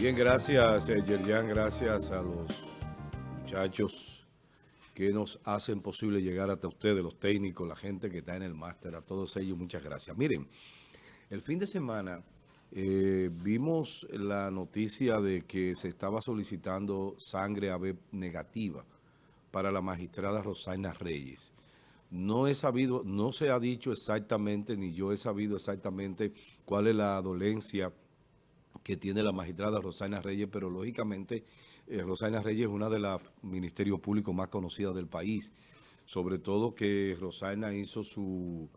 Bien, gracias, eh, Yerjan, gracias a los muchachos que nos hacen posible llegar hasta ustedes, los técnicos, la gente que está en el máster, a todos ellos, muchas gracias. Miren, el fin de semana eh, vimos la noticia de que se estaba solicitando sangre AB negativa para la magistrada Rosaina Reyes. No he sabido, no se ha dicho exactamente, ni yo he sabido exactamente cuál es la dolencia que tiene la magistrada Rosana Reyes, pero lógicamente eh, Rosana Reyes es una de las ministerios públicos más conocidas del país, sobre todo que Rosana hizo su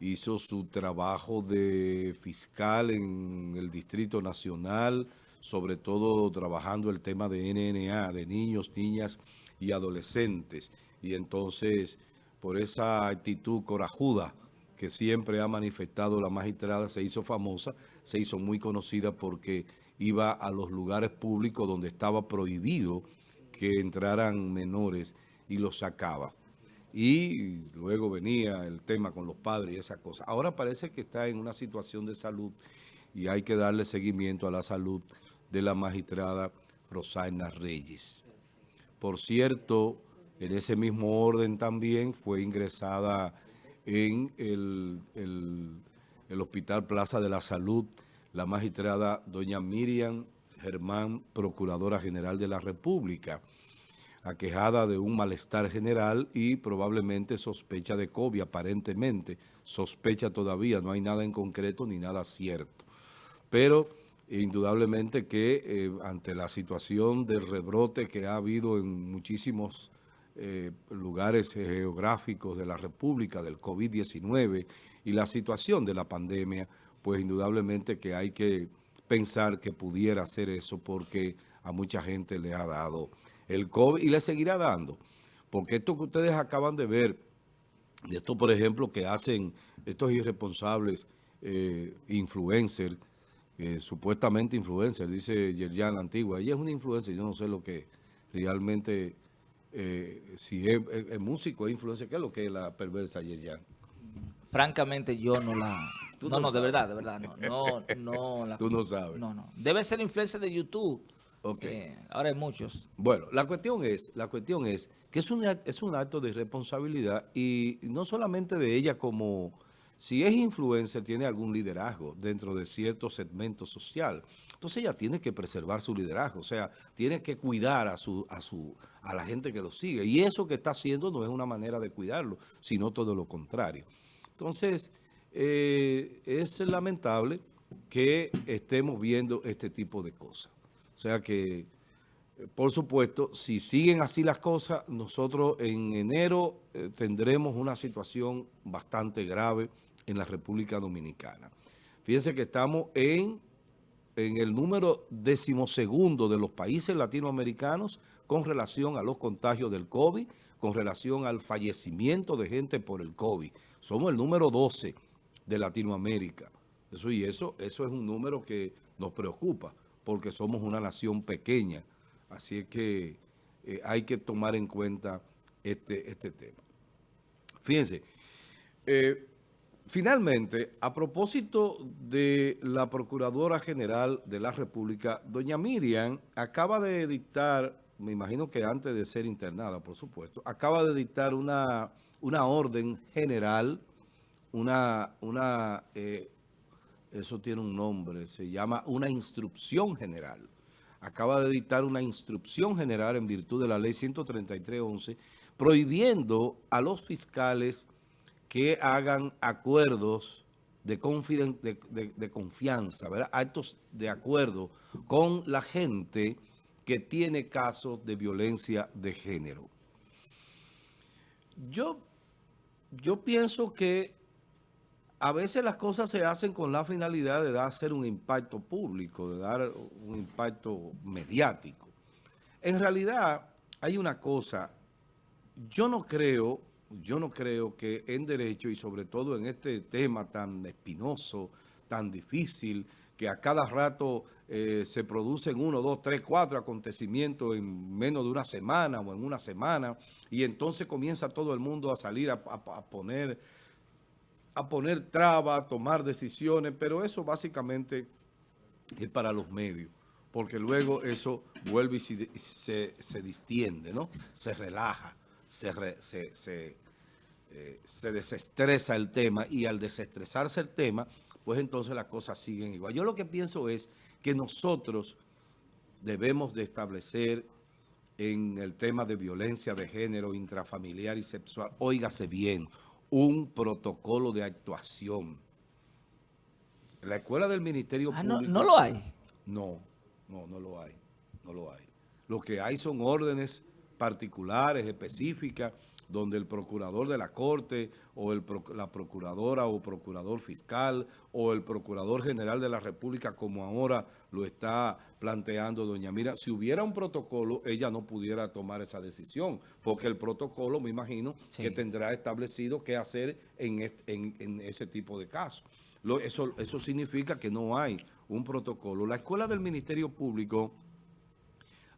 hizo su trabajo de fiscal en el Distrito Nacional, sobre todo trabajando el tema de NNA, de niños, niñas y adolescentes. Y entonces, por esa actitud corajuda que siempre ha manifestado la magistrada, se hizo famosa, se hizo muy conocida porque iba a los lugares públicos donde estaba prohibido que entraran menores y los sacaba. Y luego venía el tema con los padres y esas cosas. Ahora parece que está en una situación de salud y hay que darle seguimiento a la salud de la magistrada Rosana Reyes. Por cierto, en ese mismo orden también fue ingresada en el, el, Hospital Plaza de la Salud, la magistrada doña Miriam Germán, Procuradora General de la República, aquejada de un malestar general y probablemente sospecha de COVID, aparentemente. Sospecha todavía, no hay nada en concreto ni nada cierto. Pero indudablemente que eh, ante la situación del rebrote que ha habido en muchísimos eh, lugares geográficos de la República, del COVID-19 y la situación de la pandemia, pues indudablemente que hay que pensar que pudiera hacer eso porque a mucha gente le ha dado el COVID y le seguirá dando. Porque esto que ustedes acaban de ver, de esto por ejemplo que hacen estos irresponsables eh, influencers, eh, supuestamente influencers, dice Yerjan antigua, ella es una influencer, yo no sé lo que realmente eh, si es, músico, es influencia, ¿qué es lo que es la perversa Yerjan? Francamente, yo no la... No, no, de verdad, de verdad, no, no, no Tú no sabes. No, no. Debe ser influencia de YouTube. Ok. ahora hay muchos. Bueno, la cuestión es, la cuestión es que es un, es un acto de responsabilidad y no solamente de ella como si es influencer, tiene algún liderazgo dentro de cierto segmento social. Entonces ella tiene que preservar su liderazgo, o sea, tiene que cuidar a, su, a, su, a la gente que lo sigue. Y eso que está haciendo no es una manera de cuidarlo, sino todo lo contrario. Entonces, eh, es lamentable que estemos viendo este tipo de cosas. O sea que, por supuesto, si siguen así las cosas, nosotros en enero eh, tendremos una situación bastante grave en la República Dominicana. Fíjense que estamos en, en el número decimosegundo de los países latinoamericanos con relación a los contagios del COVID, con relación al fallecimiento de gente por el COVID. Somos el número 12 de Latinoamérica. Eso y eso, eso es un número que nos preocupa porque somos una nación pequeña. Así es que eh, hay que tomar en cuenta este, este tema. Fíjense, eh, Finalmente, a propósito de la Procuradora General de la República, doña Miriam acaba de dictar, me imagino que antes de ser internada, por supuesto, acaba de dictar una, una orden general, una, una eh, eso tiene un nombre, se llama una instrucción general. Acaba de dictar una instrucción general en virtud de la ley 133.11, prohibiendo a los fiscales que hagan acuerdos de, confianza, ¿verdad? actos de acuerdo con la gente que tiene casos de violencia de género. Yo, yo pienso que a veces las cosas se hacen con la finalidad de dar un impacto público, de dar un impacto mediático. En realidad hay una cosa, yo no creo yo no creo que en derecho y sobre todo en este tema tan espinoso, tan difícil, que a cada rato eh, se producen uno, dos, tres, cuatro acontecimientos en menos de una semana o en una semana y entonces comienza todo el mundo a salir a, poner a poner trabas, a tomar decisiones, pero eso básicamente es para los medios. porque luego eso vuelve y se, se, distiende, ¿no? Se relaja, se, se, eh, se, desestresa el tema y al desestresarse el tema, pues entonces las cosas siguen igual. Yo lo que pienso es que nosotros debemos de establecer en el tema de violencia de género intrafamiliar y sexual, óigase bien, un protocolo de actuación. La escuela del Ministerio ah, Público... No, no lo hay. No, no, no lo hay, no lo hay. Lo que hay son órdenes particulares, específicas, donde el procurador de la Corte o el, la procuradora o procurador fiscal o el procurador general de la República, como ahora lo está planteando doña Mira, si hubiera un protocolo, ella no pudiera tomar esa decisión, porque el protocolo, me imagino, que tendrá establecido qué hacer en, en, ese tipo de casos. eso, eso significa que no hay un protocolo. La Escuela del Ministerio Público,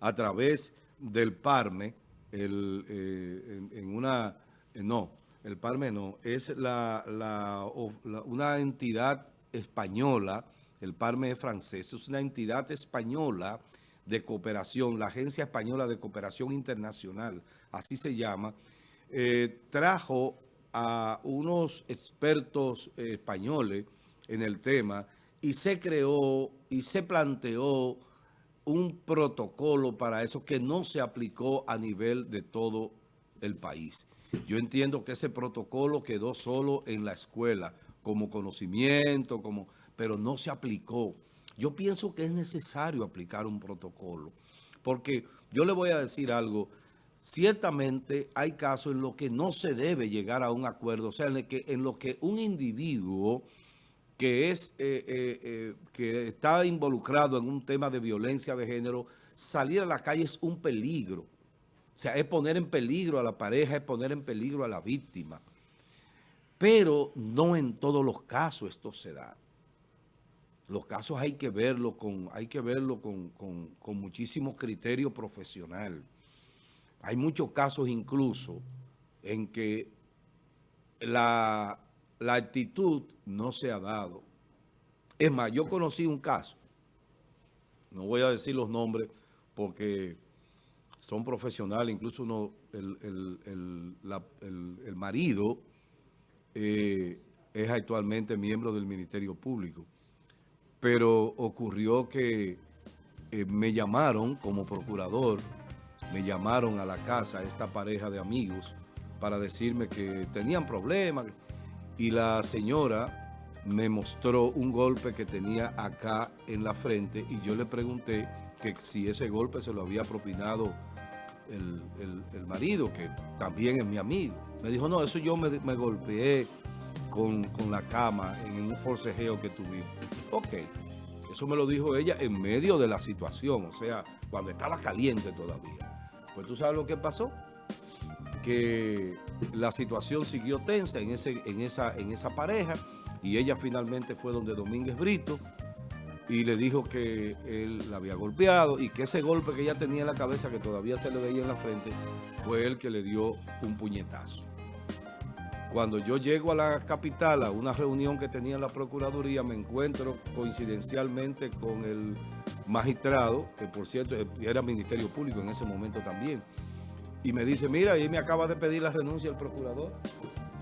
a través del PARME, el, eh, en, una... Eh, no, el PARME no, es la, la, una entidad española, el PARME es francés, es una entidad española de cooperación, la Agencia Española de Cooperación Internacional, así se llama, eh, trajo a unos expertos españoles en el tema y se creó y se planteó un protocolo para eso que no se aplicó a nivel de todo el país. Yo entiendo que ese protocolo quedó solo en la escuela, como conocimiento, como, pero no se aplicó. Yo pienso que es necesario aplicar un protocolo, porque yo le voy a decir algo, ciertamente hay casos en los que no se debe llegar a un acuerdo, o sea, en, que, en lo que un individuo que, es, eh, eh, eh, que está involucrado en un tema de violencia de género, salir a la calle es un peligro. O sea, es poner en peligro a la pareja, es poner en peligro a la víctima. Pero no en todos los casos esto se da. Los casos hay que verlo con, hay que verlo con, con muchísimo criterio profesional. Hay muchos casos incluso en que la la actitud no se ha dado. Es más, yo conocí un caso, no voy a decir los nombres porque son profesionales, incluso uno, el, marido eh, es actualmente miembro del Ministerio Público, pero ocurrió que eh, me llamaron como procurador, me llamaron a la casa esta pareja de amigos para decirme que tenían problemas, y la señora me mostró un golpe que tenía acá en la frente y yo le pregunté que si ese golpe se lo había propinado el, marido, que también es mi amigo. Me dijo, no, eso yo me, golpeé con, con, la cama en un forcejeo que tuvimos. Ok, eso me lo dijo ella en medio de la situación, o sea, cuando estaba caliente todavía. Pues tú sabes lo que pasó que la situación siguió tensa en, ese, en, esa, en esa pareja y ella finalmente fue donde Domínguez Brito y le dijo que él la había golpeado y que ese golpe que ella tenía en la cabeza, que todavía se le veía en la frente, fue él que le dio un puñetazo. Cuando yo llego a la capital, a una reunión que tenía en la Procuraduría, me encuentro coincidencialmente con el magistrado, que por cierto era Ministerio Público en ese momento también, y me dice, mira, ahí me acaba de pedir la renuncia el procurador.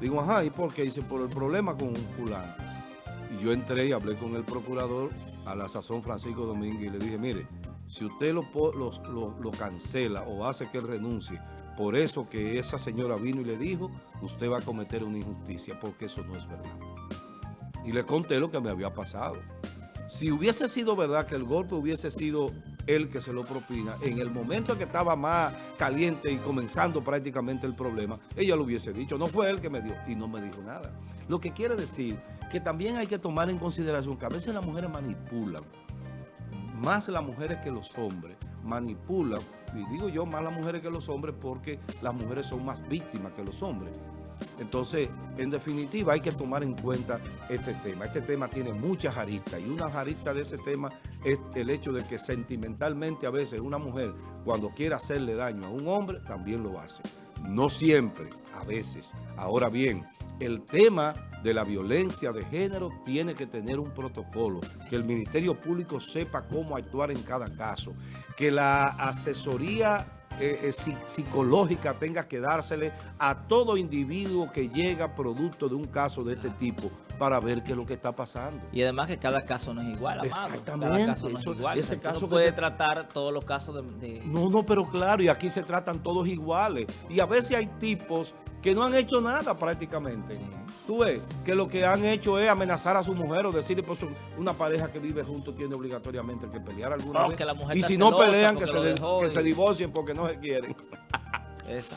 Digo, ajá, ¿y por qué? Dice, por el problema con un fulano. Y yo entré y hablé con el procurador a la sazón Francisco Domínguez y le dije, mire, si usted lo, lo, cancela o hace que él renuncie, por eso que esa señora vino y le dijo, usted va a cometer una injusticia, porque eso no es verdad. Y le conté lo que me había pasado. Si hubiese sido verdad que el golpe hubiese sido él que se lo propina, en el momento que estaba más caliente y comenzando prácticamente el problema, ella lo hubiese dicho, no fue él que me dio, y no me dijo nada. Lo que quiere decir que también hay que tomar en consideración que a veces las mujeres manipulan, más las mujeres que los hombres, manipulan, y digo yo más las mujeres que los hombres porque las mujeres son más víctimas que los hombres. Entonces, en definitiva, hay que tomar en cuenta este tema. Este tema tiene muchas aristas y una arista de ese tema es el hecho de que sentimentalmente a veces una mujer, cuando quiere hacerle daño a un hombre, también lo hace. No siempre, a veces. Ahora bien, el tema de la violencia de género tiene que tener un protocolo, que el Ministerio Público sepa cómo actuar en cada caso, que la asesoría eh, eh, psicológica tenga que dársele a todo individuo que llega producto de un caso de este tipo para ver qué es lo que está pasando. Y además que cada caso no es igual, amado. Exactamente. Cada caso no es igual. Ese caso no puede tratar todos los casos de, No, no, pero claro, y aquí se tratan todos iguales. Y a veces hay tipos que no han hecho nada prácticamente. Tú ves que lo que han hecho es amenazar a su mujer o decirle, pues una pareja que vive junto tiene obligatoriamente que pelear alguna vez. y si no pelean, que se, que se divorcien porque no se quieren. Exacto.